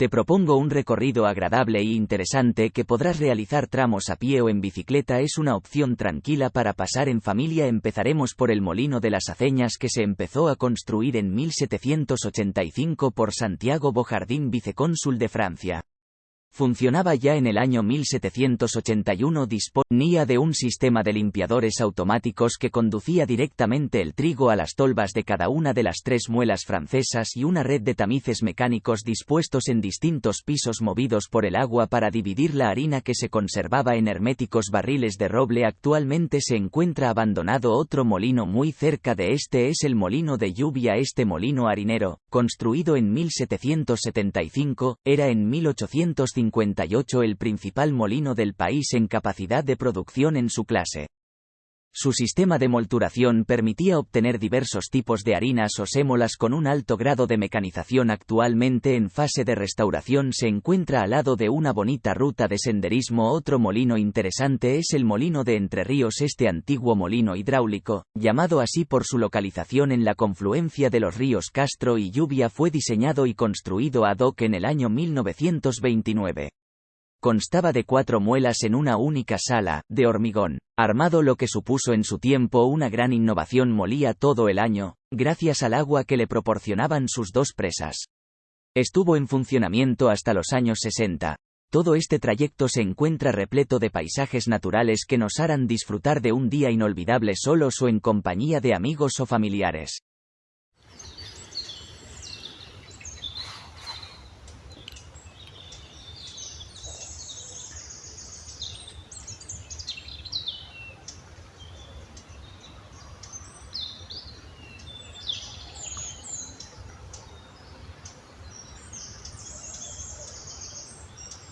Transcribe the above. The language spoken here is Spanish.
Te propongo un recorrido agradable e interesante que podrás realizar tramos a pie o en bicicleta. Es una opción tranquila para pasar en familia. Empezaremos por el Molino de las Aceñas que se empezó a construir en 1785 por Santiago Bojardín, vicecónsul de Francia. Funcionaba ya en el año 1781 disponía de un sistema de limpiadores automáticos que conducía directamente el trigo a las tolvas de cada una de las tres muelas francesas y una red de tamices mecánicos dispuestos en distintos pisos movidos por el agua para dividir la harina que se conservaba en herméticos barriles de roble. Actualmente se encuentra abandonado otro molino muy cerca de este es el molino de lluvia. Este molino harinero, construido en 1775, era en 1850 el principal molino del país en capacidad de producción en su clase. Su sistema de molturación permitía obtener diversos tipos de harinas o sémolas con un alto grado de mecanización. Actualmente en fase de restauración se encuentra al lado de una bonita ruta de senderismo. Otro molino interesante es el molino de Entre Ríos. Este antiguo molino hidráulico, llamado así por su localización en la confluencia de los ríos Castro y Lluvia, fue diseñado y construido ad hoc en el año 1929. Constaba de cuatro muelas en una única sala, de hormigón, armado lo que supuso en su tiempo una gran innovación molía todo el año, gracias al agua que le proporcionaban sus dos presas. Estuvo en funcionamiento hasta los años 60. Todo este trayecto se encuentra repleto de paisajes naturales que nos harán disfrutar de un día inolvidable solos o en compañía de amigos o familiares.